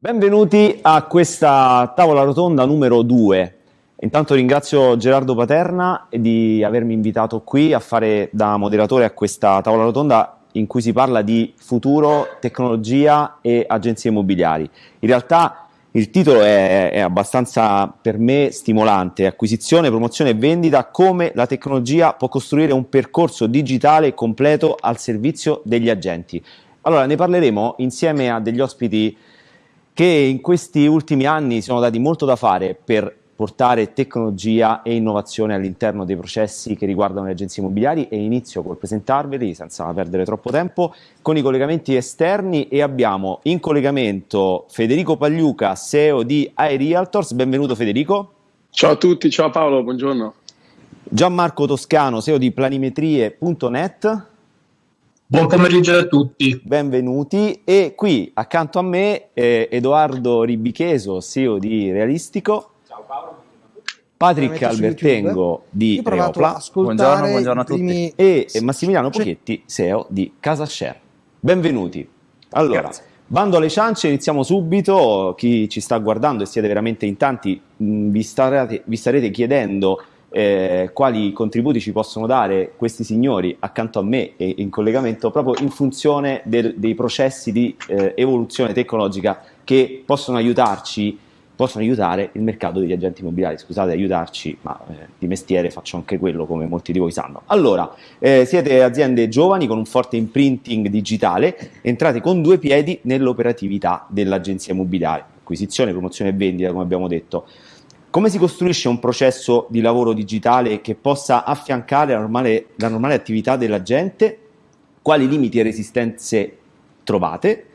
Benvenuti a questa tavola rotonda numero 2. Intanto ringrazio Gerardo Paterna di avermi invitato qui a fare da moderatore a questa tavola rotonda in cui si parla di futuro, tecnologia e agenzie immobiliari. In realtà il titolo è, è abbastanza per me stimolante, acquisizione, promozione e vendita, come la tecnologia può costruire un percorso digitale completo al servizio degli agenti. Allora ne parleremo insieme a degli ospiti che in questi ultimi anni sono dati molto da fare per portare tecnologia e innovazione all'interno dei processi che riguardano le agenzie immobiliari e inizio col presentarveli senza perdere troppo tempo con i collegamenti esterni e abbiamo in collegamento Federico Pagliuca, CEO di iRealtors, benvenuto Federico. Ciao a tutti, ciao Paolo, buongiorno. Gianmarco Toscano, CEO di planimetrie.net. Buon pomeriggio a tutti. Benvenuti. E qui accanto a me eh, Edoardo Ribicheso, CEO di Realistico. Ciao Paolo. Patrick Albertengo di Reopla. Buongiorno, buongiorno a tutti. E Massimiliano Pochetti, CEO di Casashare. Benvenuti. Allora, Grazie. bando alle ciance, iniziamo subito. Chi ci sta guardando e siete veramente in tanti, vi, starete, vi starete chiedendo eh, quali contributi ci possono dare questi signori accanto a me e in collegamento proprio in funzione del, dei processi di eh, evoluzione tecnologica che possono aiutarci possono aiutare il mercato degli agenti immobiliari. Scusate, aiutarci, ma eh, di mestiere faccio anche quello, come molti di voi sanno. Allora, eh, siete aziende giovani con un forte imprinting digitale, entrate con due piedi nell'operatività dell'agenzia immobiliare, acquisizione, promozione e vendita, come abbiamo detto. Come si costruisce un processo di lavoro digitale che possa affiancare la normale, la normale attività dell'agente? Quali limiti e resistenze trovate?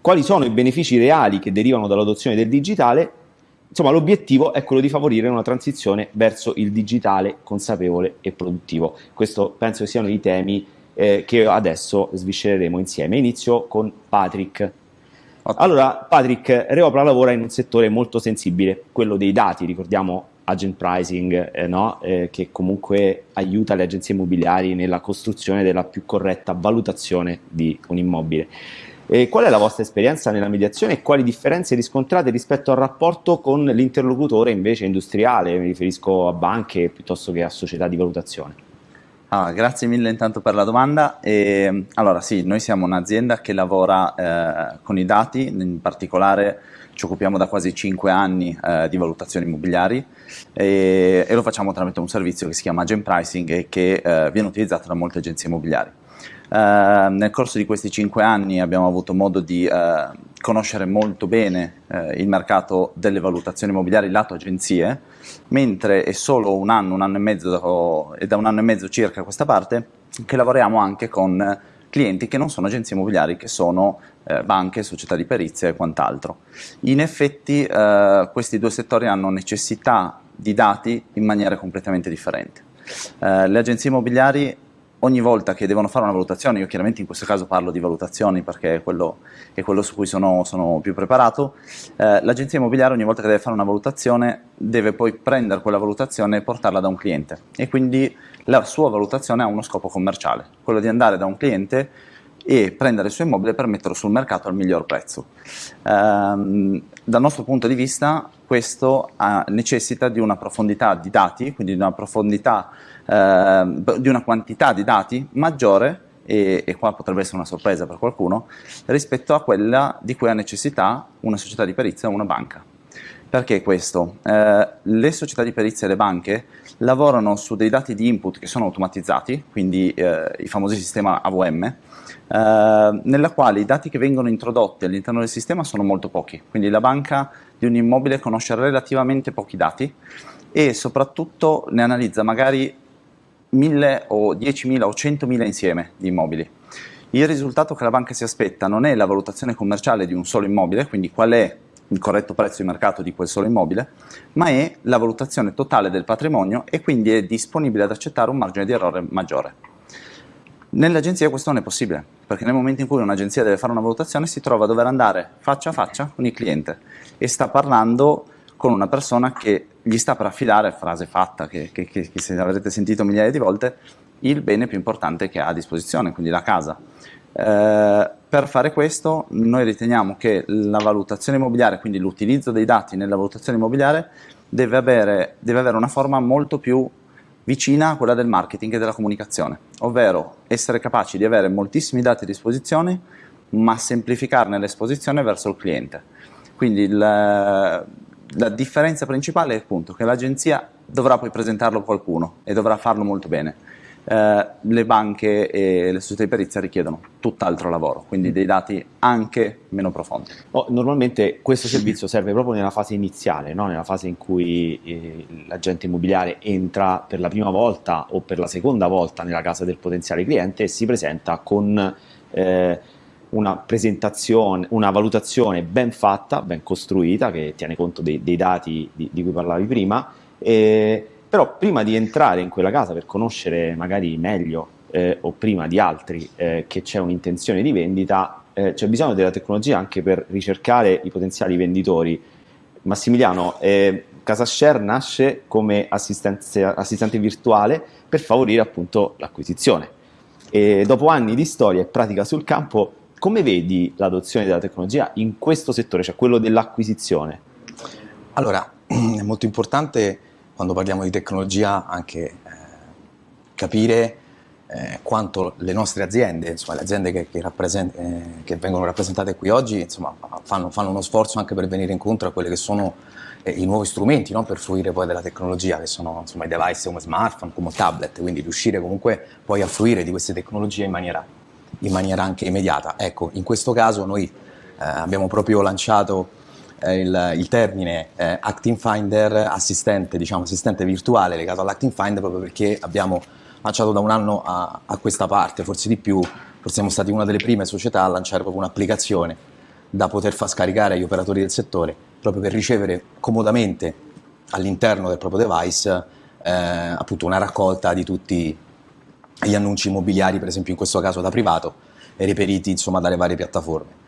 Quali sono i benefici reali che derivano dall'adozione del digitale? Insomma, l'obiettivo è quello di favorire una transizione verso il digitale consapevole e produttivo. Questo penso siano i temi eh, che adesso sviscereremo insieme. Inizio con Patrick. Allora, Patrick, Reopla lavora in un settore molto sensibile, quello dei dati, ricordiamo agent pricing, eh, no? eh, che comunque aiuta le agenzie immobiliari nella costruzione della più corretta valutazione di un immobile. Eh, qual è la vostra esperienza nella mediazione e quali differenze riscontrate rispetto al rapporto con l'interlocutore invece industriale? Mi riferisco a banche piuttosto che a società di valutazione. Ah, grazie mille intanto per la domanda. E, allora sì, noi siamo un'azienda che lavora eh, con i dati, in particolare ci occupiamo da quasi 5 anni eh, di valutazioni immobiliari e, e, lo facciamo tramite un servizio che si chiama Agent Pricing e che eh, viene utilizzato da molte agenzie immobiliari. Uh, nel corso di questi cinque anni abbiamo avuto modo di uh, conoscere molto bene uh, il mercato delle valutazioni immobiliari lato agenzie, mentre è solo un anno, un anno e mezzo, e da un anno e mezzo circa a questa parte, che lavoriamo anche con clienti che non sono agenzie immobiliari, che sono banche, società di perizia e quant'altro. In effetti questi due settori hanno necessità di dati in maniera completamente differente. le agenzie immobiliari ogni volta che devono fare una valutazione, io chiaramente in questo caso parlo di valutazioni perché è quello, è quello su cui sono, sono più preparato, eh, l'agenzia immobiliare ogni volta che deve fare una valutazione deve poi prendere quella valutazione e portarla da un cliente e quindi la sua valutazione ha uno scopo commerciale, quello di andare da un cliente e prendere il suo immobile per metterlo sul mercato al miglior prezzo. Ehm, dal nostro punto di vista questo ha, necessita di una profondità di dati, quindi di una profondità, eh, di una quantità di dati maggiore e, e, qua potrebbe essere una sorpresa per qualcuno, rispetto a quella di cui ha necessità una società di perizia o una banca. Perché questo? Eh, le società di perizia e le banche lavorano su dei dati di input che sono automatizzati, quindi eh, i famosi sistema AVM, eh, nella quale i dati che vengono introdotti all'interno del sistema sono molto pochi, quindi la banca di un immobile conosce relativamente pochi dati e soprattutto ne analizza magari 1000 o 10.000 o 100.000 insieme di immobili. Il risultato che la banca si aspetta non è la valutazione commerciale di un solo immobile, quindi qual è il corretto prezzo di mercato di quel solo immobile, ma è la valutazione totale del patrimonio e quindi è disponibile ad accettare un margine di errore maggiore. Nell'agenzia questo non è possibile, perché nel momento in cui un'agenzia deve fare una valutazione si trova a dover andare faccia a faccia con il cliente e sta parlando con una persona che gli sta per affidare, frase fatta che, che, che, che se avrete sentito migliaia di volte, il bene più importante che ha a disposizione, quindi la casa. Eh, per fare questo noi riteniamo che la valutazione immobiliare, quindi l'utilizzo dei dati nella valutazione immobiliare, deve avere, deve avere una forma molto più vicina a quella del marketing e della comunicazione, ovvero essere capaci di avere moltissimi dati a disposizione, ma semplificarne l'esposizione verso il cliente. Quindi il, la differenza principale è appunto che l'agenzia dovrà poi presentarlo a qualcuno e dovrà farlo molto bene eh, le banche e le società di perizia richiedono tutt'altro lavoro, quindi dei dati anche meno profondi. Oh, normalmente questo servizio serve proprio nella fase iniziale, no? nella fase in cui eh, l'agente immobiliare entra per la prima volta o per la seconda volta nella casa del potenziale cliente e si presenta con eh, una presentazione, una valutazione ben fatta, ben costruita, che tiene conto dei, dei dati di, di, cui parlavi prima. E, però prima di entrare in quella casa per conoscere magari meglio eh, o prima di altri eh, che c'è un'intenzione di vendita, eh, c'è bisogno della tecnologia anche per ricercare i potenziali venditori. Massimiliano, eh, CasaShare nasce come assistente virtuale per favorire appunto l'acquisizione. E dopo anni di storia e pratica sul campo, come vedi l'adozione della tecnologia in questo settore, cioè quello dell'acquisizione? Allora, è molto importante quando parliamo di tecnologia anche eh, capire eh, quanto le nostre aziende, insomma, le aziende che, che, eh, che, vengono rappresentate qui oggi, insomma, fanno, fanno, uno sforzo anche per venire incontro a quelli che sono eh, i nuovi strumenti no? per fruire poi della tecnologia, che sono insomma, i device come smartphone, come tablet, quindi riuscire comunque poi a fruire di queste tecnologie in maniera, in maniera anche immediata. Ecco, in questo caso noi eh, abbiamo proprio lanciato il, il, termine eh, Acting Finder, assistente, diciamo, assistente virtuale legato all'Acting Finder proprio perché abbiamo lanciato da un anno a, a, questa parte, forse di più, forse siamo stati una delle prime società a lanciare proprio un'applicazione da poter far scaricare agli operatori del settore proprio per ricevere comodamente all'interno del proprio device eh, appunto una raccolta di tutti gli annunci immobiliari, per esempio in questo caso da privato, e reperiti insomma dalle varie piattaforme.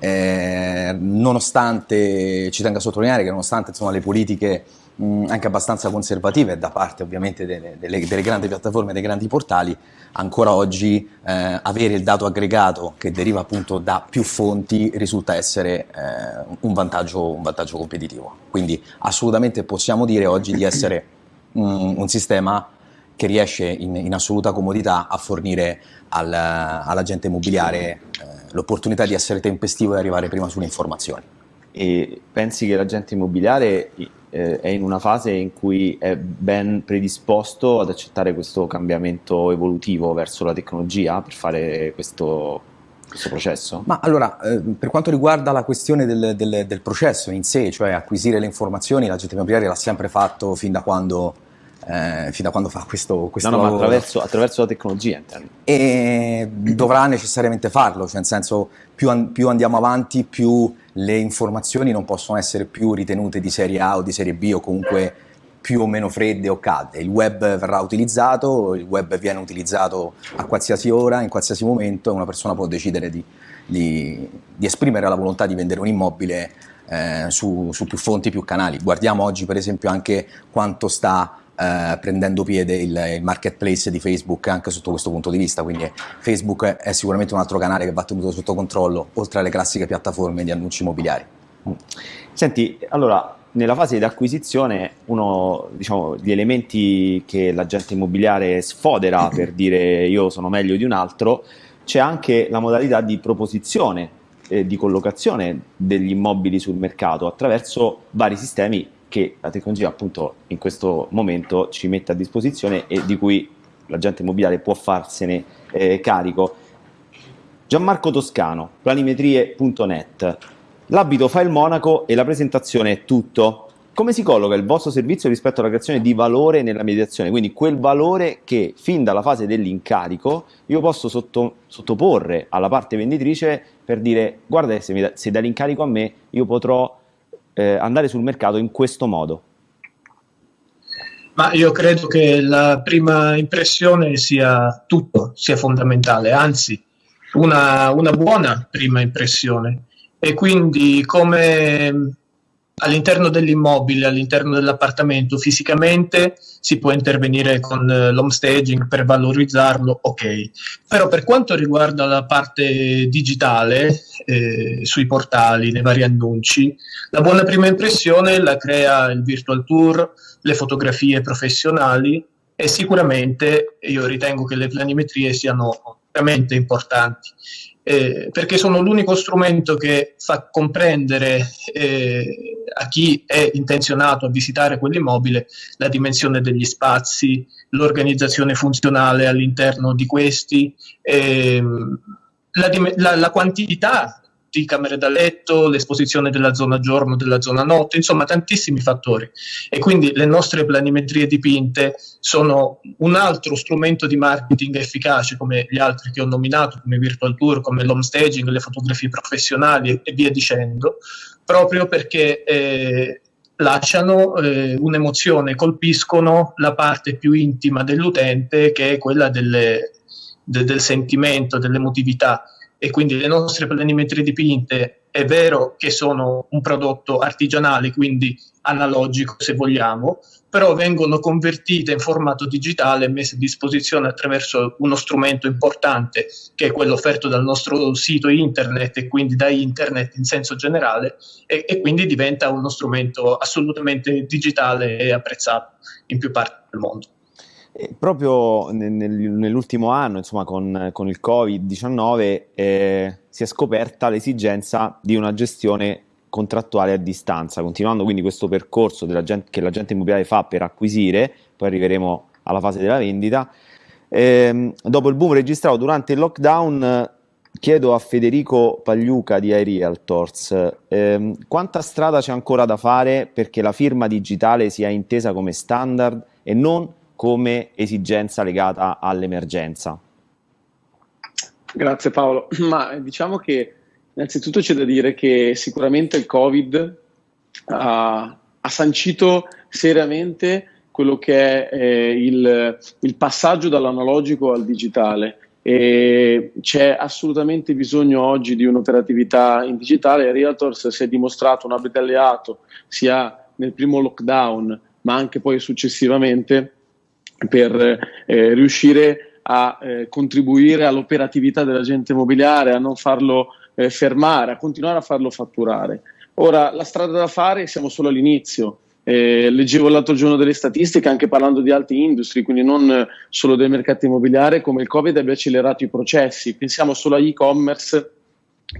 Eh, nonostante, ci tengo a sottolineare che nonostante insomma, le politiche mh, anche abbastanza conservative da parte ovviamente delle, delle, delle grandi piattaforme, dei grandi portali, ancora oggi eh, avere il dato aggregato che deriva appunto da più fonti risulta essere eh, un, vantaggio, un, vantaggio, competitivo. Quindi assolutamente possiamo dire oggi di essere mh, un sistema che riesce in, in assoluta comodità a fornire al, all'agente immobiliare eh, l'opportunità di essere tempestivo e arrivare prima sulle informazioni. E pensi che l'agente immobiliare eh, è in una fase in cui è ben predisposto ad accettare questo cambiamento evolutivo verso la tecnologia per fare questo, questo processo? Ma allora, eh, per quanto riguarda la questione del, del, del, processo in sé, cioè acquisire le informazioni, l'agente immobiliare l'ha sempre fatto fin da quando eh, fino a quando fa questo, questo no, no, lavoro. Attraverso, attraverso, la tecnologia intendo. E dovrà necessariamente farlo, cioè nel senso più, an più, andiamo avanti più le informazioni non possono essere più ritenute di serie A o di serie B o comunque più o meno fredde o calde. Il web verrà utilizzato, il web viene utilizzato a qualsiasi ora, in qualsiasi momento e una persona può decidere di, di, di esprimere la volontà di vendere un immobile eh, su, su più fonti, più canali. Guardiamo oggi per esempio anche quanto sta eh, prendendo piede il, il, marketplace di Facebook anche sotto questo punto di vista, quindi Facebook è sicuramente un altro canale che va tenuto sotto controllo, oltre alle classiche piattaforme di annunci immobiliari. Mm. Senti, allora, nella fase di acquisizione uno diciamo, degli elementi che l'agente immobiliare sfodera per dire io sono meglio di un altro, c'è anche la modalità di proposizione eh, di collocazione degli immobili sul mercato attraverso vari sistemi che la tecnologia appunto in questo momento ci mette a disposizione e di cui l'agente immobiliare può farsene eh, carico. Gianmarco Toscano, planimetrie.net. L'abito fa il monaco e la presentazione è tutto. Come si colloca il vostro servizio rispetto alla creazione di valore nella mediazione? Quindi quel valore che fin dalla fase dell'incarico io posso sotto, sottoporre alla parte venditrice per dire guarda se, mi, se dai l'incarico a me io potrò eh, andare sul mercato in questo modo? Ma io credo che la prima impressione sia tutto, sia fondamentale, anzi una, una buona prima impressione. E quindi come all'interno dell'immobile, all'interno dell'appartamento fisicamente si può intervenire con eh, l'home staging per valorizzarlo, ok. Però per quanto riguarda la parte digitale, eh, sui portali, nei vari annunci, la buona prima impressione la crea il virtual tour, le fotografie professionali e sicuramente io ritengo che le planimetrie siano veramente importanti eh, perché sono l'unico strumento che fa comprendere eh, a chi è intenzionato a visitare quell'immobile la dimensione degli spazi, l'organizzazione funzionale all'interno di questi, ehm, la, la, la quantità di camere da letto, l'esposizione della zona giorno, della zona notte, insomma tantissimi fattori. E quindi le nostre planimetrie dipinte sono un altro strumento di marketing efficace come gli altri che ho nominato, come Virtual Tour, come l'home staging, le fotografie professionali e via dicendo, proprio perché eh, lasciano eh, un'emozione, colpiscono la parte più intima dell'utente che è quella delle, de, del sentimento, dell'emotività e quindi le nostre planimetrie dipinte è vero che sono un prodotto artigianale, quindi analogico se vogliamo, però vengono convertite in formato digitale e messe a disposizione attraverso uno strumento importante che è quello offerto dal nostro sito internet e quindi da internet in senso generale e, e quindi diventa uno strumento assolutamente digitale e apprezzato in più parti del mondo. E proprio nel, nell'ultimo anno, insomma, con, con il Covid-19 eh, si è scoperta l'esigenza di una gestione contrattuale a distanza, continuando quindi questo percorso gente, che l'agente immobiliare fa per acquisire, poi arriveremo alla fase della vendita. Eh, dopo il boom registrato durante il lockdown, chiedo a Federico Pagliuca di iRealtors eh, quanta strada c'è ancora da fare perché la firma digitale sia intesa come standard e non come esigenza legata all'emergenza? Grazie Paolo, ma diciamo che innanzitutto c'è da dire che sicuramente il Covid ha, ha sancito seriamente quello che è eh, il, il passaggio dall'analogico al digitale e c'è assolutamente bisogno oggi di un'operatività in digitale. Realtors si è dimostrato un abile alleato sia nel primo lockdown ma anche poi successivamente per eh, riuscire a eh, contribuire all'operatività dell'agente immobiliare, a non farlo eh, fermare, a continuare a farlo fatturare. Ora, la strada da fare, siamo solo all'inizio. Eh, leggevo l'altro giorno delle statistiche anche parlando di altre industrie, quindi non solo del mercato immobiliare, come il Covid abbia accelerato i processi. Pensiamo solo agli-e-commerce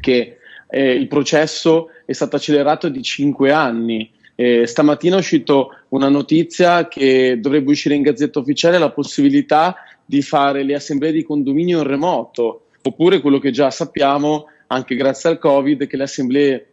che eh, il processo è stato accelerato di 5 anni eh, stamattina è uscita una notizia che dovrebbe uscire in gazzetta ufficiale la possibilità di fare le assemblee di condominio in remoto, oppure quello che già sappiamo, anche grazie al Covid, che le assemblee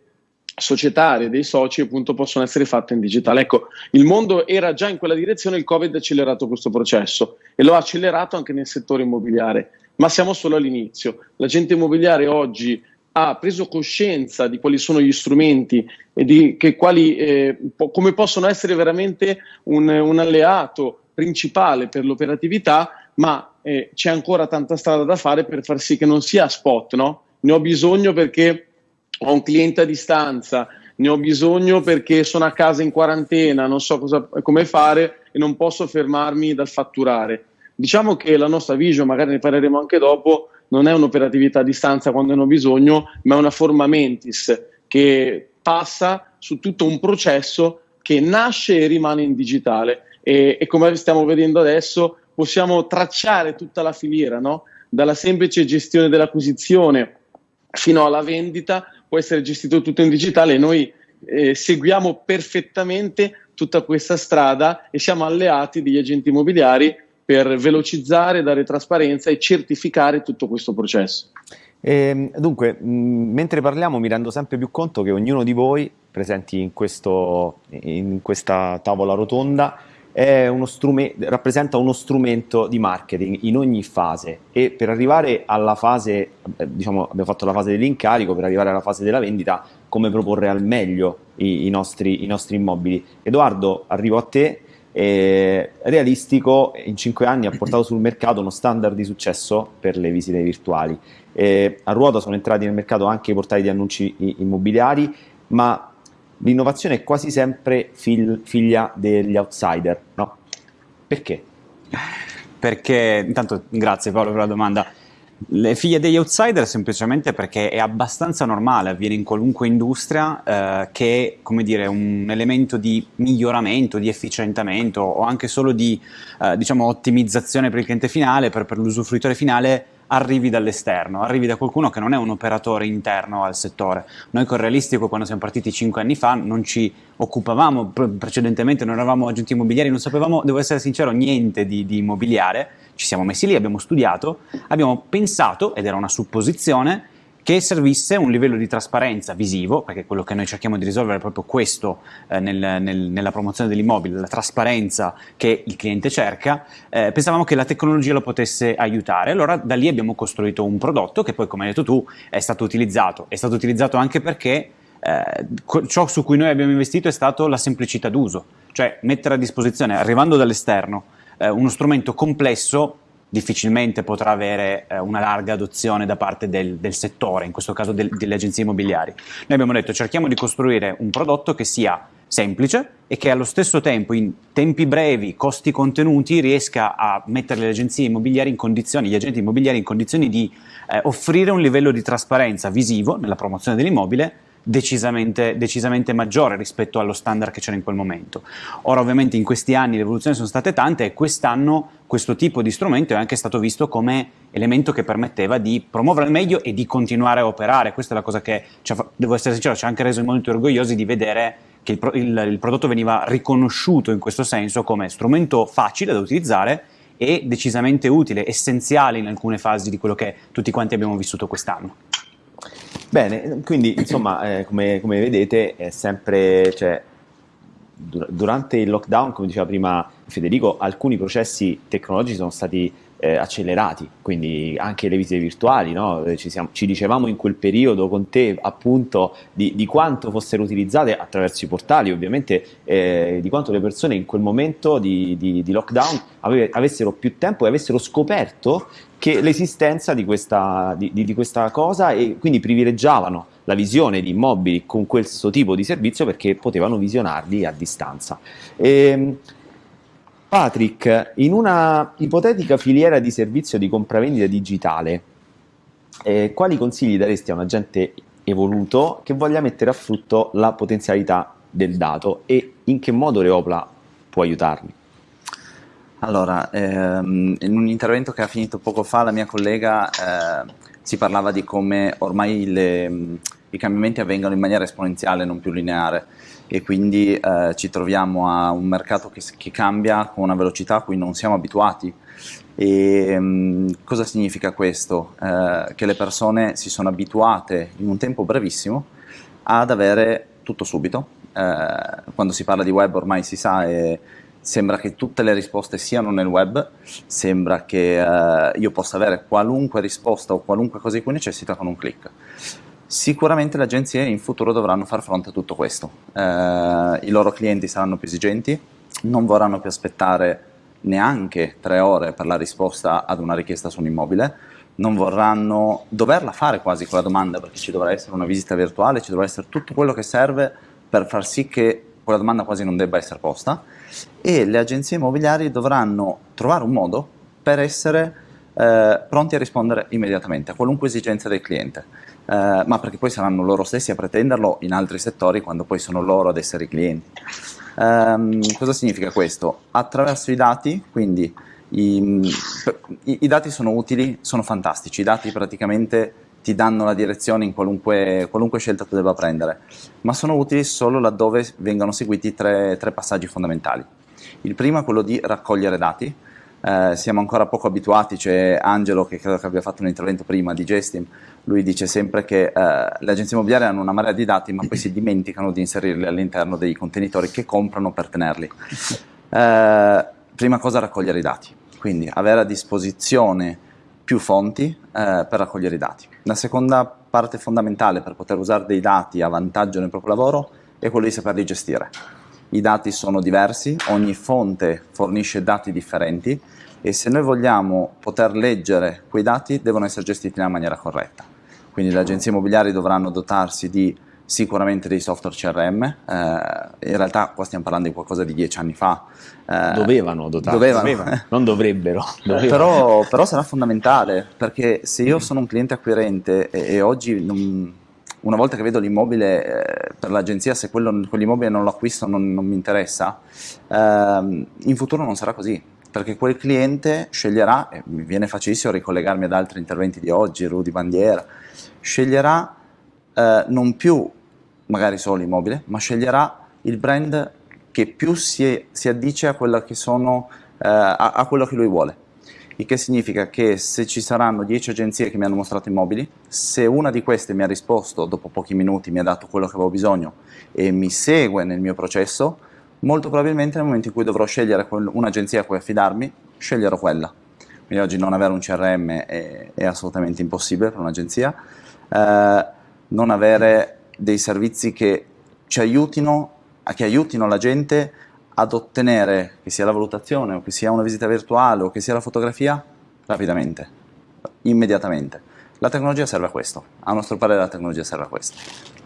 societarie dei soci appunto possono essere fatte in digitale. Ecco, il mondo era già in quella direzione, il Covid ha accelerato questo processo e lo ha accelerato anche nel settore immobiliare, ma siamo solo all'inizio. L'agente immobiliare oggi ha preso coscienza di quali sono gli strumenti e di quali, eh, po- come possono essere veramente un, un, alleato principale per l'operatività, ma eh, c'è ancora tanta strada da fare per far sì che non sia spot, no? Ne ho bisogno perché ho un cliente a distanza, ne ho bisogno perché sono a casa in quarantena, non so cosa, come fare e non posso fermarmi dal fatturare. Diciamo che la nostra vision, magari ne parleremo anche dopo, non è un'operatività a distanza quando ne ho bisogno, ma è una forma mentis che passa su tutto un processo che nasce e rimane in digitale. E, e come stiamo vedendo adesso, possiamo tracciare tutta la filiera, no? dalla semplice gestione dell'acquisizione fino alla vendita, può essere gestito tutto in digitale e noi eh, seguiamo perfettamente tutta questa strada e siamo alleati degli agenti immobiliari per velocizzare, dare trasparenza e certificare tutto questo processo. E, ehm, dunque, mh, mentre parliamo mi rendo sempre più conto che ognuno di voi, presenti in, questo, in questa tavola rotonda, uno rappresenta uno strumento di marketing in ogni fase e per arrivare alla fase, eh, diciamo abbiamo fatto la fase dell'incarico, per arrivare alla fase della vendita, come proporre al meglio i, i, nostri, i nostri immobili. Edoardo, arrivo a te eh, realistico in 5 anni ha portato sul mercato uno standard di successo per le visite virtuali. Eh, a ruota sono entrati nel mercato anche i portali di annunci immobiliari, ma l'innovazione è quasi sempre fig- figlia degli outsider, no? Perché? Perché, intanto grazie Paolo per la domanda. Le figlie degli outsider semplicemente perché è abbastanza normale, avviene in qualunque industria, eh, che come dire, un elemento di miglioramento, di efficientamento o anche solo di eh, diciamo, ottimizzazione per il cliente finale, per, per l'usufruitore finale, arrivi dall'esterno, arrivi da qualcuno che non è un operatore interno al settore. Noi con Realistico, quando siamo partiti cinque anni fa, non ci occupavamo, precedentemente non eravamo agenti immobiliari, non sapevamo, devo essere sincero, niente di, di immobiliare, ci siamo messi lì, abbiamo studiato, abbiamo pensato, ed era una supposizione, che servisse un livello di trasparenza visivo, perché quello che noi cerchiamo di risolvere è proprio questo eh, nel, nel, nella promozione dell'immobile, la trasparenza che il cliente cerca, eh, pensavamo che la tecnologia lo potesse aiutare, allora da lì abbiamo costruito un prodotto che poi, come hai detto tu, è stato utilizzato, è stato utilizzato anche perché eh, ciò su cui noi abbiamo investito è stato la semplicità d'uso, cioè mettere a disposizione, arrivando dall'esterno, eh, uno strumento complesso difficilmente potrà avere eh, una larga adozione da parte del, del settore, in questo caso del, delle agenzie immobiliari. Noi abbiamo detto cerchiamo di costruire un prodotto che sia semplice e che allo stesso tempo in tempi brevi, costi contenuti, riesca a mettere le agenzie immobiliari in condizioni, gli agenti immobiliari in condizioni di eh, offrire un livello di trasparenza visivo nella promozione dell'immobile decisamente, decisamente, maggiore rispetto allo standard che c'era in quel momento. Ora ovviamente in questi anni le evoluzioni sono state tante e quest'anno questo tipo di strumento è anche stato visto come elemento che permetteva di promuovere al meglio e di continuare a operare. Questa è la cosa che, devo essere sincero, ci ha anche reso molto orgogliosi di vedere che il, il, il prodotto veniva riconosciuto in questo senso come strumento facile da utilizzare e decisamente utile, essenziale in alcune fasi di quello che tutti quanti abbiamo vissuto quest'anno. Bene, quindi insomma, eh, come, come, vedete, è sempre, cioè, dur- durante il lockdown, come diceva prima Federico, alcuni processi tecnologici sono stati eh, accelerati, quindi anche le visite virtuali, no? Eh, ci, siamo, ci, dicevamo in quel periodo con te appunto di, di, quanto fossero utilizzate attraverso i portali, ovviamente eh, di quanto le persone in quel momento di, di, di lockdown ave, avessero più tempo e avessero scoperto l'esistenza di questa, di questa cosa e quindi privilegiavano la visione di immobili con questo tipo di servizio perché potevano visionarli a distanza. E, ehm, Patrick, in una ipotetica filiera di servizio di compravendita digitale, eh, quali consigli daresti a un agente evoluto che voglia mettere a frutto la potenzialità del dato e in che modo Reopla può aiutarli? Allora, ehm, in un intervento che ha finito poco fa la mia collega eh, si parlava di come ormai le, i cambiamenti avvengano in maniera esponenziale, non più lineare e quindi eh, ci troviamo a un mercato che, che, cambia con una velocità a cui non siamo abituati. E mh, cosa significa questo? Eh, che le persone si sono abituate in un tempo brevissimo ad avere tutto subito. Eh, quando si parla di web ormai si sa e sembra che tutte le risposte siano nel web, sembra che eh, io possa avere qualunque risposta o qualunque cosa di cui necessita con un clic. Sicuramente le agenzie in futuro dovranno far fronte a tutto questo. Eh, I loro clienti saranno più esigenti, non vorranno più aspettare neanche tre ore per la risposta ad una richiesta su un immobile, non vorranno doverla fare quasi con la domanda perché ci dovrà essere una visita virtuale, ci dovrà essere tutto quello che serve per far sì che quella domanda quasi non debba essere posta e le agenzie immobiliari dovranno trovare un modo per essere eh, pronti a rispondere immediatamente a qualunque esigenza del cliente eh, ma perché poi saranno loro stessi a pretenderlo in altri settori quando poi sono loro ad essere i clienti. Um, cosa significa questo? Attraverso i dati, quindi i, i, i, dati sono utili, sono fantastici, i dati praticamente ti danno la direzione in qualunque, qualunque scelta tu debba prendere, ma sono utili solo laddove vengono seguiti tre, tre passaggi fondamentali. Il primo è quello di raccogliere dati, eh, siamo ancora poco abituati, c'è Angelo che credo che abbia fatto un intervento prima di Gestim, lui dice sempre che eh, le agenzie immobiliari hanno una marea di dati ma poi si dimenticano di inserirli all'interno dei contenitori che comprano per tenerli. Eh, prima cosa raccogliere i dati, quindi avere a disposizione più fonti eh, per raccogliere i dati. La seconda parte fondamentale per poter usare dei dati a vantaggio nel proprio lavoro è quello di saperli gestire. I dati sono diversi, ogni fonte fornisce dati differenti e se noi vogliamo poter leggere quei dati devono essere gestiti nella maniera corretta. Quindi le agenzie immobiliari dovranno dotarsi di sicuramente dei software CRM, eh, in realtà qua stiamo parlando di qualcosa di dieci anni fa. Eh, dovevano dotarsi, dovevano. dovevano. non dovrebbero. dovevano. Però, però, sarà fondamentale, perché se io sono un cliente acquirente e, e oggi non, una volta che vedo l'immobile eh, per l'agenzia, se quello, quell'immobile non lo acquisto non, non mi interessa, ehm, in futuro non sarà così, perché quel cliente sceglierà, e mi viene facilissimo ricollegarmi ad altri interventi di oggi, Rudy Bandiera, sceglierà eh, non più magari solo l'immobile, ma sceglierà il brand che più si, si addice a, sono, eh, a, a quello che lui vuole. Il che significa che se ci saranno 10 agenzie che mi hanno mostrato immobili, se una di queste mi ha risposto dopo pochi minuti, mi ha dato quello che avevo bisogno e mi segue nel mio processo, molto probabilmente nel momento in cui dovrò scegliere un'agenzia a cui affidarmi, sceglierò quella. Quindi oggi non avere un CRM è, è assolutamente impossibile per un'agenzia. Eh, non avere dei servizi che ci aiutino, che aiutino la gente ad ottenere, che sia la valutazione o che sia una visita virtuale o che sia la fotografia, rapidamente, immediatamente. La tecnologia serve a questo, a nostro parere la tecnologia serve a questo.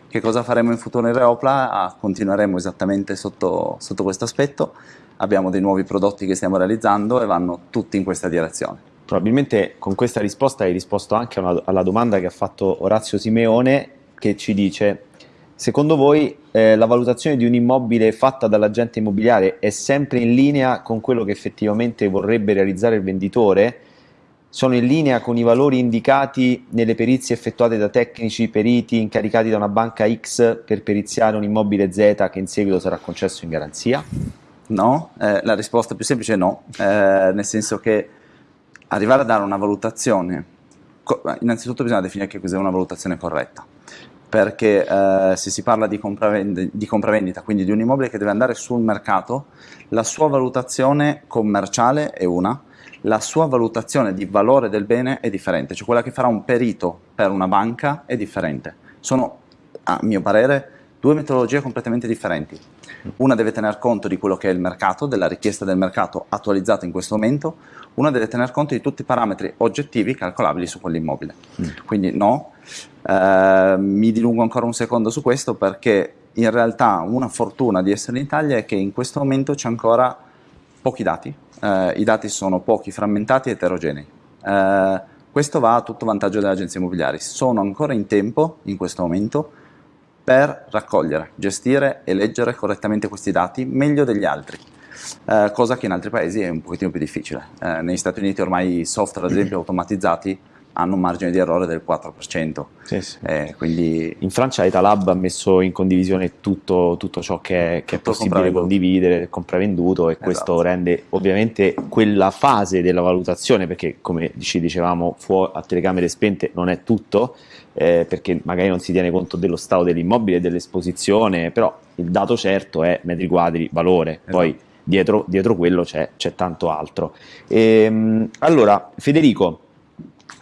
Che cosa faremo in futuro in Reopla? Ah, continueremo esattamente sotto, sotto questo aspetto, abbiamo dei nuovi prodotti che stiamo realizzando e vanno tutti in questa direzione. Probabilmente con questa risposta hai risposto anche una, alla domanda che ha fatto Orazio Simeone che ci dice secondo voi eh, la valutazione di un immobile fatta dall'agente immobiliare è sempre in linea con quello che effettivamente vorrebbe realizzare il venditore? Sono in linea con i valori indicati nelle perizie effettuate da tecnici periti incaricati da una banca X per periziare un immobile Z che in seguito sarà concesso in garanzia? No, eh, la risposta più semplice è no, eh, nel senso che arrivare a dare una valutazione, innanzitutto bisogna definire che cos'è una valutazione corretta, perché eh, se si parla di, di compravendita, quindi di un immobile che deve andare sul mercato, la sua valutazione commerciale è una, la sua valutazione di valore del bene è differente, cioè quella che farà un perito per una banca è differente. Sono, a mio parere, due metodologie completamente differenti. Una deve tener conto di quello che è il mercato, della richiesta del mercato attualizzata in questo momento, una deve tener conto di tutti i parametri oggettivi calcolabili su quell'immobile. Mm. Quindi no, eh, mi dilungo ancora un secondo su questo perché in realtà una fortuna di essere in Italia è che in questo momento c'è ancora pochi dati, eh, i dati sono pochi, frammentati e eterogenei. Eh, questo va a tutto vantaggio delle agenzie immobiliari, sono ancora in tempo in questo momento per raccogliere, gestire e leggere correttamente questi dati meglio degli altri eh, cosa che in altri paesi è un pochettino più difficile. Eh, negli Stati Uniti ormai i software, ad esempio, automatizzati hanno un margine di errore del 4%. Sì, sì. Eh, quindi... In Francia Etalab ha messo in condivisione tutto, tutto ciò che è, che è possibile condividere, compravenduto e esatto. questo rende ovviamente quella fase della valutazione, perché come ci dicevamo a telecamere spente non è tutto, eh, perché magari non si tiene conto dello stato dell'immobile, dell'esposizione, però il dato certo è metri quadri, valore, esatto. poi dietro, dietro quello c'è, tanto altro. E, ehm, allora, Federico,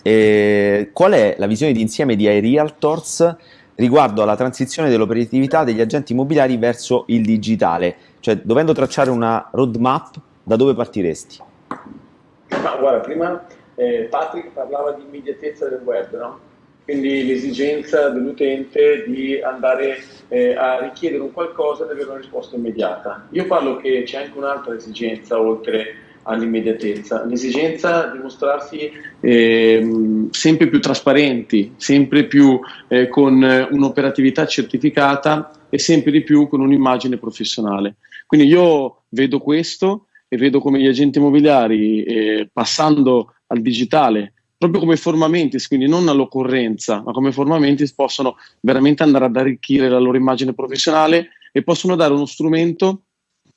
eh, qual è la visione d'insieme di iRealtors riguardo alla transizione dell'operatività degli agenti immobiliari verso il digitale? Cioè, dovendo tracciare una roadmap, da dove partiresti? Ma guarda, prima eh, Patrick parlava di immediatezza del web, no? Quindi l'esigenza dell'utente di andare eh, a richiedere un qualcosa e avere una risposta immediata. Io parlo che c'è anche un'altra esigenza oltre all'immediatezza, l'esigenza di mostrarsi eh, sempre più trasparenti, sempre più eh, con un'operatività certificata e sempre di più con un'immagine professionale. Quindi io vedo questo e vedo come gli agenti immobiliari eh, passando al digitale proprio come formamentis, quindi non all'occorrenza, ma come formamentis possono veramente andare ad arricchire la loro immagine professionale e possono dare uno strumento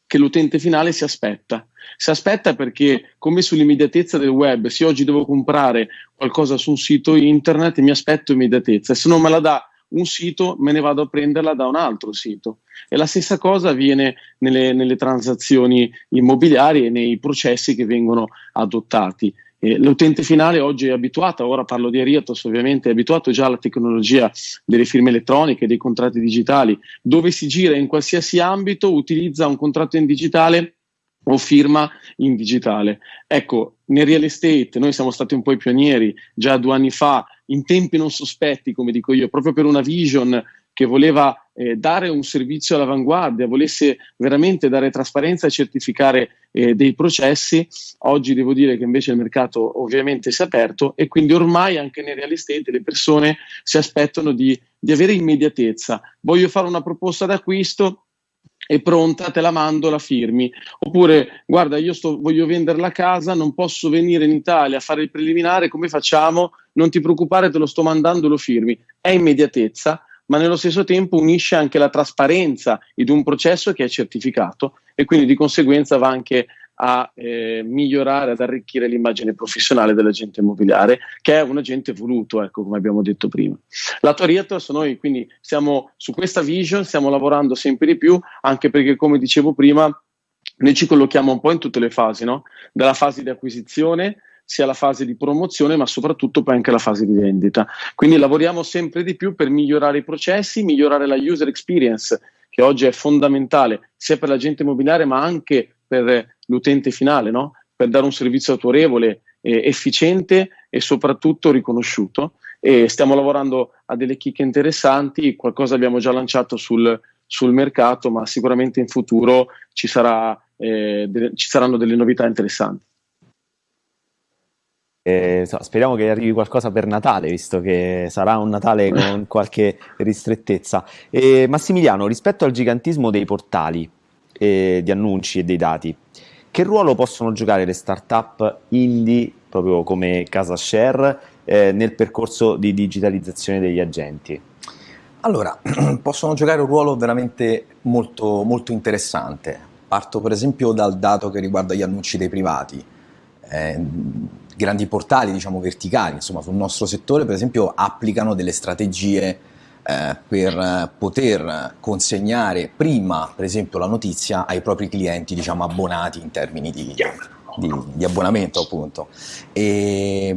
che l'utente finale si aspetta. Si aspetta perché, come sull'immediatezza del web, se oggi devo comprare qualcosa su un sito internet, mi aspetto immediatezza. Se non me la dà un sito, me ne vado a prenderla da un altro sito. E la stessa cosa avviene nelle, nelle transazioni immobiliari e nei processi che vengono adottati. Eh, l'utente finale oggi è abituato, ora parlo di Ariatos ovviamente, è abituato già alla tecnologia delle firme elettroniche, dei contratti digitali, dove si gira in qualsiasi ambito, utilizza un contratto in digitale o firma in digitale. Ecco, nel real estate noi siamo stati un po' i pionieri, già due anni fa in tempi non sospetti, come dico io, proprio per una vision che voleva eh, dare un servizio all'avanguardia, volesse veramente dare trasparenza e certificare eh, dei processi, oggi devo dire che invece il mercato ovviamente si è aperto e quindi ormai anche nei real estate le persone si aspettano di, di avere immediatezza. Voglio fare una proposta d'acquisto, è pronta, te la mando, la firmi. Oppure, guarda, io sto, voglio vendere la casa, non posso venire in Italia a fare il preliminare, come facciamo? Non ti preoccupare, te lo sto mandando, lo firmi. È immediatezza ma nello stesso tempo unisce anche la trasparenza di un processo che è certificato e quindi di conseguenza va anche a eh, migliorare, ad arricchire l'immagine professionale dell'agente immobiliare, che è un agente voluto, ecco, come abbiamo detto prima. La Toriettos, noi quindi siamo su questa vision, stiamo lavorando sempre di più, anche perché, come dicevo prima, noi ci collochiamo un po' in tutte le fasi, no? dalla fase di acquisizione sia la fase di promozione, ma soprattutto poi anche la fase di vendita. Quindi lavoriamo sempre di più per migliorare i processi, migliorare la user experience, che oggi è fondamentale sia per l'agente immobiliare, ma anche per l'utente finale, no? per dare un servizio autorevole, eh, efficiente e soprattutto riconosciuto. E stiamo lavorando a delle chicche interessanti, qualcosa abbiamo già lanciato sul, sul mercato, ma sicuramente in futuro ci, sarà, eh, ci saranno delle novità interessanti. Eh, so, speriamo che arrivi qualcosa per Natale, visto che sarà un Natale con qualche ristrettezza. Eh, Massimiliano, rispetto al gigantismo dei portali eh, di annunci e dei dati, che ruolo possono giocare le start-up indie, proprio come Casa Share, eh, nel percorso di digitalizzazione degli agenti? Allora, possono giocare un ruolo veramente molto, molto interessante. Parto per esempio dal dato che riguarda gli annunci dei privati. Eh, grandi portali diciamo verticali insomma sul nostro settore per esempio applicano delle strategie eh, per poter consegnare prima per esempio la notizia ai propri clienti diciamo abbonati in termini di, di, di abbonamento appunto. E,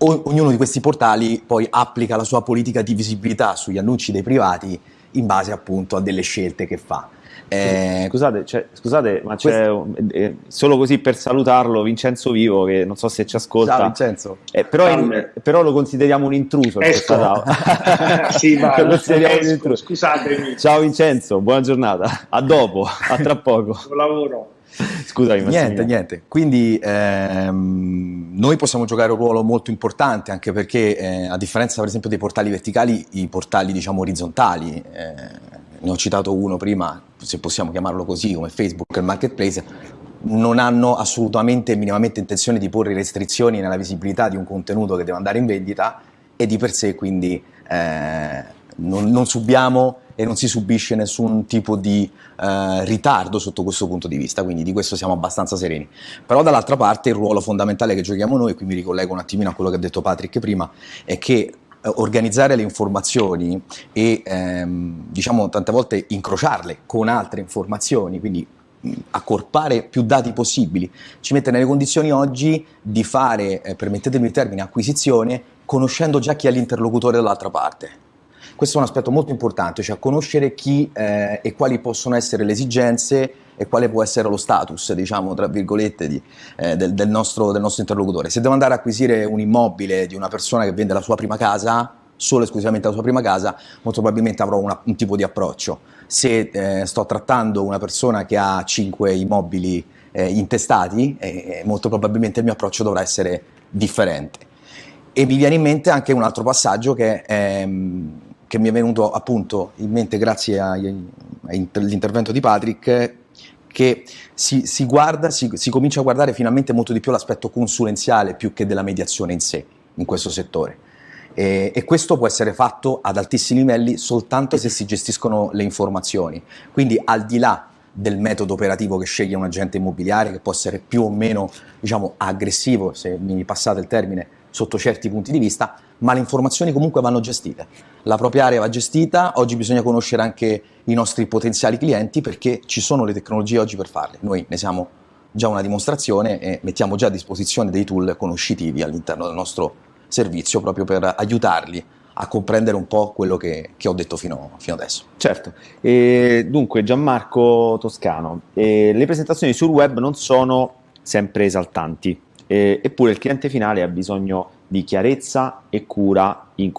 ognuno di questi portali poi applica la sua politica di visibilità sugli annunci dei privati in base appunto a delle scelte che fa eh, scusate, cioè, scusate, ma c'è eh, solo così per salutarlo Vincenzo Vivo, che non so se ci ascolta. Ciao Vincenzo. Eh, però, in, però, lo consideriamo un intruso. sì, ma lo consideriamo un intruso. Scusatemi. Ciao Vincenzo, buona giornata. A dopo, a tra poco. Buon lavoro. Scusami, niente, niente. Quindi ehm, noi possiamo giocare un ruolo molto importante anche perché, eh, a differenza, per esempio, dei portali verticali, i portali diciamo orizzontali, eh, ne ho citato uno prima, se possiamo chiamarlo così, come Facebook e il marketplace, non hanno assolutamente minimamente intenzione di porre restrizioni nella visibilità di un contenuto che deve andare in vendita e di per sé quindi eh, non, non, subiamo e non si subisce nessun tipo di eh, ritardo sotto questo punto di vista, quindi di questo siamo abbastanza sereni. Però dall'altra parte il ruolo fondamentale che giochiamo noi, qui mi ricollego un attimino a quello che ha detto Patrick prima, è che eh, organizzare le informazioni e ehm, diciamo tante volte incrociarle con altre informazioni, quindi accorpare più dati possibili, ci mette nelle condizioni oggi di fare, eh, permettetemi il termine, acquisizione, conoscendo già chi è l'interlocutore dall'altra parte. Questo è un aspetto molto importante, cioè conoscere chi eh, e quali possono essere le esigenze e quale può essere lo status, diciamo, tra virgolette, di, eh, del, del, nostro, del, nostro, interlocutore. Se devo andare a acquisire un immobile di una persona che vende la sua prima casa, solo e esclusivamente la sua prima casa, molto probabilmente avrò una, un tipo di approccio. Se eh, sto trattando una persona che ha 5 immobili eh, intestati, eh, molto probabilmente il mio approccio dovrà essere differente. E mi viene in mente anche un altro passaggio che, ehm, che mi è venuto appunto in mente grazie all'intervento di Patrick, che si, si, guarda, si, si comincia a guardare finalmente molto di più l'aspetto consulenziale più che della mediazione in sé, in questo settore. E, e, questo può essere fatto ad altissimi livelli soltanto se si gestiscono le informazioni. Quindi al di là del metodo operativo che sceglie un agente immobiliare, che può essere più o meno diciamo, aggressivo, se mi passate il termine, sotto certi punti di vista, ma le informazioni comunque vanno gestite. La propria area va gestita, oggi bisogna conoscere anche i nostri potenziali clienti perché ci sono le tecnologie oggi per farle. Noi ne siamo già una dimostrazione e mettiamo già a disposizione dei tool conoscitivi all'interno del nostro servizio proprio per aiutarli a comprendere un po' quello che, che ho detto fino, fino, adesso. Certo, e dunque Gianmarco Toscano, le presentazioni sul web non sono sempre esaltanti eh, eppure il cliente finale ha bisogno di chiarezza e cura in,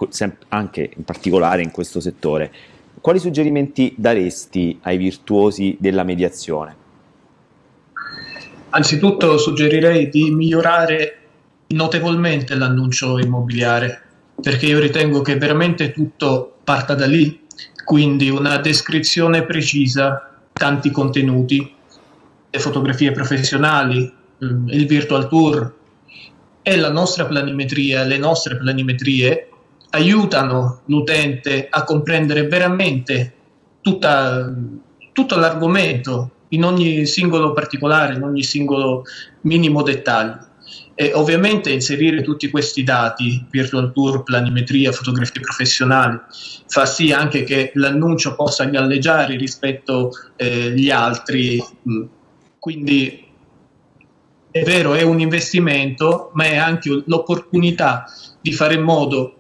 anche in particolare in questo settore. Quali suggerimenti daresti ai virtuosi della mediazione? Anzitutto suggerirei di migliorare notevolmente l'annuncio immobiliare, perché io ritengo che veramente tutto parta da lì, quindi una descrizione precisa, tanti contenuti, le fotografie professionali, il virtual tour e la nostra planimetria, le nostre planimetrie aiutano l'utente a comprendere veramente tutta, tutto l'argomento in ogni singolo particolare, in ogni singolo minimo dettaglio. E ovviamente inserire tutti questi dati, virtual tour, planimetria, fotografie professionali, fa sì anche che l'annuncio possa galleggiare rispetto agli eh, altri. Quindi è vero, è un investimento, ma è anche l'opportunità di fare in modo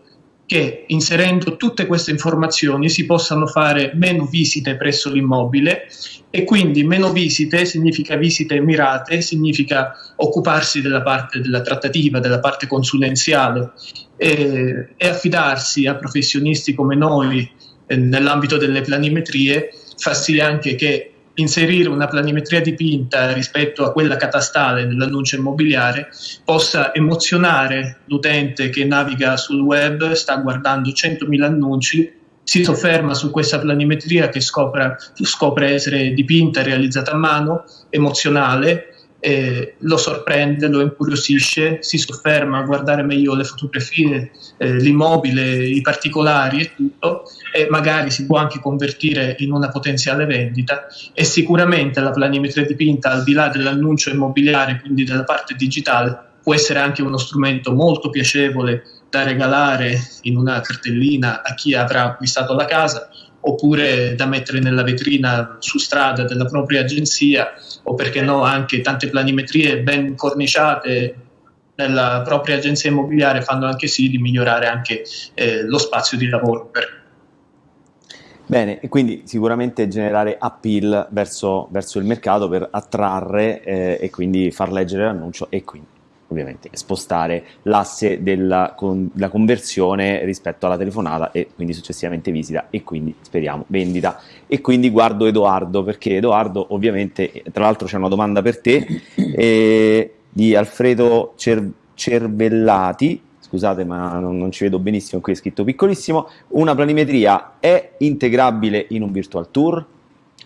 che inserendo tutte queste informazioni si possano fare meno visite presso l'immobile e quindi meno visite significa visite mirate, significa occuparsi della parte della trattativa, della parte consulenziale e, e affidarsi a professionisti come noi eh, nell'ambito delle planimetrie fa sì anche che inserire una planimetria dipinta rispetto a quella catastale nell'annuncio immobiliare possa emozionare l'utente che naviga sul web, sta guardando 100.000 annunci, si sofferma su questa planimetria che scopre, scopre essere dipinta, realizzata a mano, emozionale, eh, lo sorprende, lo incuriosisce, si sofferma a guardare meglio le fotografie, eh, l'immobile, i particolari e tutto, e magari si può anche convertire in una potenziale vendita. E sicuramente la planimetria dipinta, al di là dell'annuncio immobiliare, quindi della parte digitale, può essere anche uno strumento molto piacevole da regalare in una cartellina a chi avrà acquistato la casa oppure da mettere nella vetrina su strada della propria agenzia o perché no anche tante planimetrie ben corniciate nella propria agenzia immobiliare fanno anche sì di migliorare anche eh, lo spazio di lavoro per Bene, e quindi sicuramente generare appeal verso, verso il mercato per attrarre eh, e quindi far leggere l'annuncio e quindi ovviamente spostare l'asse della con, conversione rispetto alla telefonata e quindi successivamente visita e quindi speriamo vendita e quindi guardo Edoardo perché Edoardo ovviamente tra l'altro c'è una domanda per te eh, di Alfredo Cer Cervellati scusate ma non, non, ci vedo benissimo qui è scritto piccolissimo una planimetria è integrabile in un virtual tour?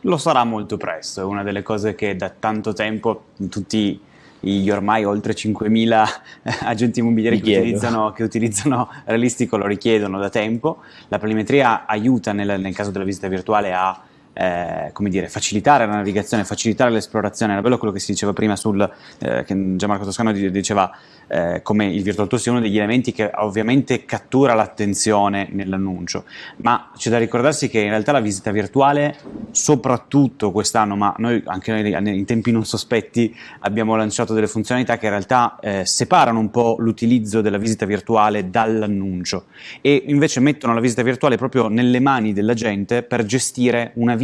Lo sarà molto presto, è una delle cose che da tanto tempo tutti gli ormai oltre 5.000 agenti immobiliari che utilizzano, che utilizzano, Realistico lo richiedono da tempo. La planimetria aiuta nel, nel caso della visita virtuale a eh, come dire, facilitare la navigazione, facilitare l'esplorazione. Era bello quello che si diceva prima sul, eh, che Gianmarco Toscano diceva eh, come il virtual tour sia uno degli elementi che ovviamente cattura l'attenzione nell'annuncio, ma c'è da ricordarsi che in realtà la visita virtuale, soprattutto quest'anno, ma noi anche noi in tempi non sospetti abbiamo lanciato delle funzionalità che in realtà eh, separano un po' l'utilizzo della visita virtuale dall'annuncio e invece mettono la visita virtuale proprio nelle mani della gente per gestire una visita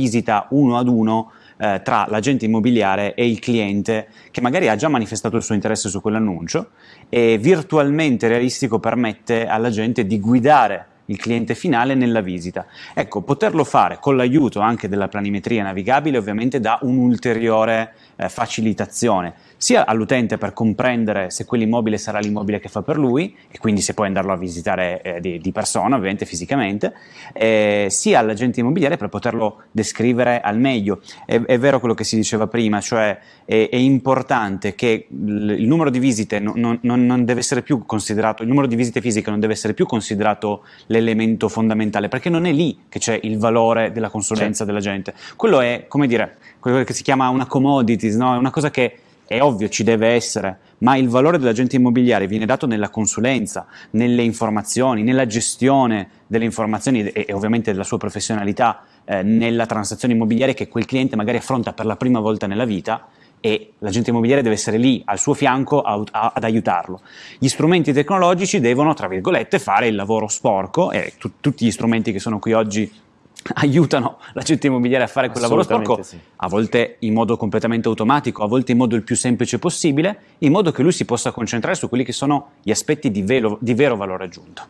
uno ad uno eh, tra l'agente immobiliare e il cliente che magari ha già manifestato il suo interesse su quell'annuncio e virtualmente realistico permette alla gente di guidare il cliente finale nella visita. Ecco, poterlo fare con l'aiuto anche della planimetria navigabile ovviamente dà un'ulteriore eh, facilitazione sia all'utente per comprendere se quell'immobile sarà l'immobile che fa per lui e quindi se puoi andarlo a visitare eh, di, di, persona, ovviamente fisicamente, eh, sia all'agente immobiliare per poterlo descrivere al meglio. È, è vero quello che si diceva prima, cioè è, è importante che il, numero di visite non, non, non, deve essere più considerato, il numero di visite fisiche non deve essere più considerato l'elemento fondamentale, perché non è lì che c'è il valore della consulenza certo. della gente. Quello è, come dire, quello che si chiama una commodities, no? è una cosa che è ovvio ci deve essere, ma il valore dell'agente immobiliare viene dato nella consulenza, nelle informazioni, nella gestione delle informazioni e, e ovviamente della sua professionalità eh, nella transazione immobiliare che quel cliente magari affronta per la prima volta nella vita e l'agente immobiliare deve essere lì al suo fianco a, a, ad aiutarlo. Gli strumenti tecnologici devono, tra virgolette, fare il lavoro sporco e tu, tutti gli strumenti che sono qui oggi aiutano l'agente immobiliare a fare quel lavoro sporco, sì. a volte in modo completamente automatico, a volte in modo il più semplice possibile, in modo che lui si possa concentrare su quelli che sono gli aspetti di vero, di vero valore aggiunto.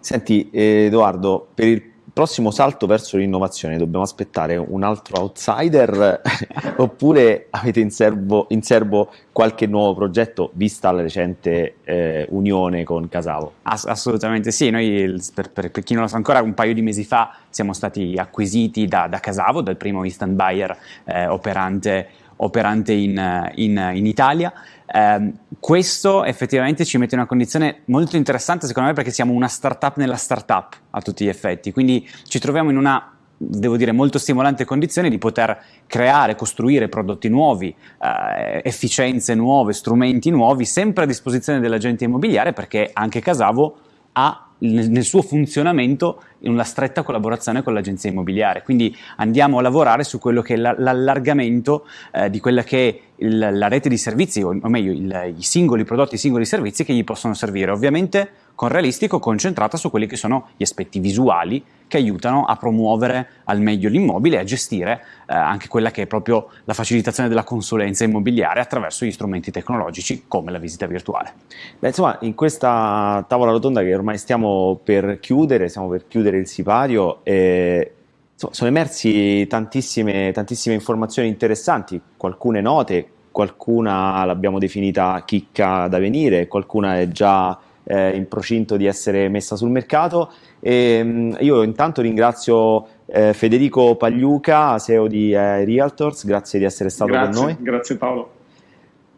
Senti Edoardo, per il prossimo salto verso l'innovazione dobbiamo aspettare un altro outsider oppure avete in serbo, in serbo, qualche nuovo progetto vista la recente eh, unione con Casavo? Ass assolutamente sì, noi per, per, per, chi non lo sa ancora un paio di mesi fa siamo stati acquisiti da, da Casavo, dal primo instant buyer eh, operante, operante in, in, in Italia eh, questo effettivamente ci mette in una condizione molto interessante secondo me perché siamo una startup nella startup a tutti gli effetti, quindi ci troviamo in una devo dire molto stimolante condizione di poter creare, costruire prodotti nuovi, eh, efficienze nuove, strumenti nuovi, sempre a disposizione dell'agente immobiliare perché anche Casavo ha nel suo funzionamento in una stretta collaborazione con l'agenzia immobiliare. Quindi andiamo a lavorare su quello che è l'allargamento eh, di quella che è il, la rete di servizi, o, meglio il, i singoli prodotti, i singoli servizi che gli possono servire. Ovviamente con realistico concentrata su quelli che sono gli aspetti visuali che aiutano a promuovere al meglio l'immobile e a gestire eh, anche quella che è proprio la facilitazione della consulenza immobiliare attraverso gli strumenti tecnologici come la visita virtuale. Beh, insomma, in questa tavola rotonda che ormai stiamo per chiudere, stiamo per chiudere il sipario, eh, insomma, sono emersi tantissime, tantissime informazioni interessanti, alcune note, qualcuna l'abbiamo definita chicca da venire, qualcuna è già eh, in procinto di essere messa sul mercato. E, mh, io intanto ringrazio eh, Federico Pagliuca, CEO di eh, Realtors, grazie di essere stato grazie, con noi. Grazie Paolo.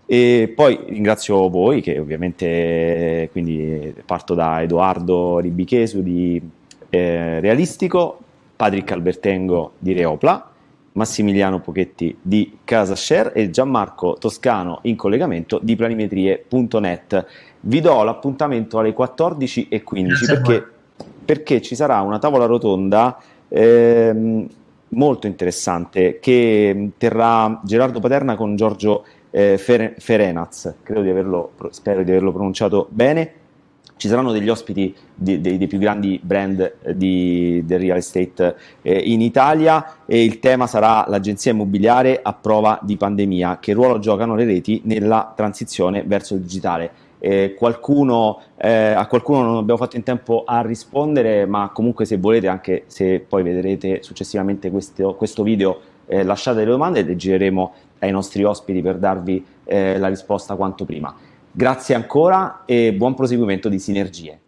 E poi ringrazio voi che ovviamente quindi parto da Edoardo Ribichesu di eh, Realistico, Patrick Albertengo di Reopla, Massimiliano Pochetti di Casa Share e Gianmarco Toscano in collegamento di planimetrie.net. Vi do l'appuntamento alle 14.15 perché, perché, ci sarà una tavola rotonda ehm, molto interessante che terrà Gerardo Paterna con Giorgio eh, Ferenaz, credo di averlo, spero di averlo pronunciato bene. Ci saranno degli ospiti di, dei, dei, più grandi brand eh, di, del real estate eh, in Italia e il tema sarà l'agenzia immobiliare a prova di pandemia, che ruolo giocano le reti nella transizione verso il digitale eh, qualcuno, eh, a qualcuno non abbiamo fatto in tempo a rispondere, ma comunque se volete, anche se poi vedrete successivamente questo, questo video, eh, lasciate le domande e le gireremo ai nostri ospiti per darvi eh, la risposta quanto prima. Grazie ancora e buon proseguimento di sinergie.